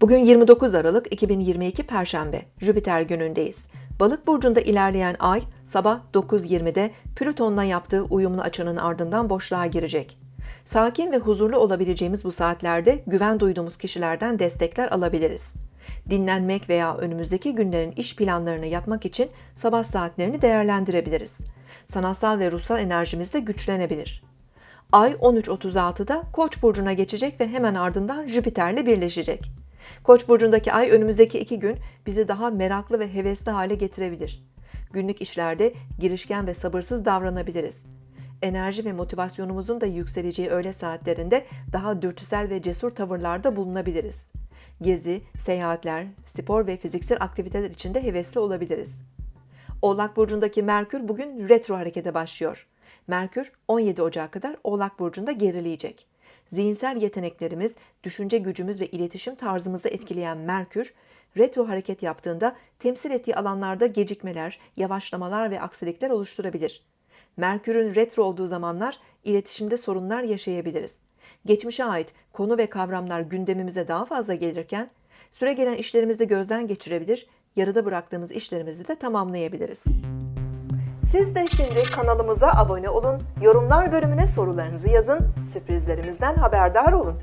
Bugün 29 Aralık 2022 Perşembe, Jüpiter günündeyiz. Balık burcunda ilerleyen ay sabah 9.20'de Plüton'la yaptığı uyumlu açının ardından boşluğa girecek. Sakin ve huzurlu olabileceğimiz bu saatlerde güven duyduğumuz kişilerden destekler alabiliriz. Dinlenmek veya önümüzdeki günlerin iş planlarını yapmak için sabah saatlerini değerlendirebiliriz. Sanatsal ve ruhsal enerjimiz de güçlenebilir. Ay 13.36'da Koç burcuna geçecek ve hemen ardından Jüpiter'le birleşecek. Koç burcundaki ay önümüzdeki iki gün bizi daha meraklı ve hevesli hale getirebilir. Günlük işlerde girişken ve sabırsız davranabiliriz. Enerji ve motivasyonumuzun da yükseleceği öğle saatlerinde daha dürtüsel ve cesur tavırlarda bulunabiliriz. Gezi, seyahatler, spor ve fiziksel aktiviteler için de hevesli olabiliriz. Oğlak burcundaki Merkür bugün retro harekete başlıyor. Merkür 17 Ocak'a kadar Oğlak burcunda gerileyecek. Zihinsel yeteneklerimiz, düşünce gücümüz ve iletişim tarzımızı etkileyen Merkür, retro hareket yaptığında temsil ettiği alanlarda gecikmeler, yavaşlamalar ve aksilikler oluşturabilir. Merkür'ün retro olduğu zamanlar iletişimde sorunlar yaşayabiliriz. Geçmişe ait konu ve kavramlar gündemimize daha fazla gelirken süre gelen işlerimizi gözden geçirebilir, yarıda bıraktığımız işlerimizi de tamamlayabiliriz. Siz de şimdi kanalımıza abone olun, yorumlar bölümüne sorularınızı yazın, sürprizlerimizden haberdar olun.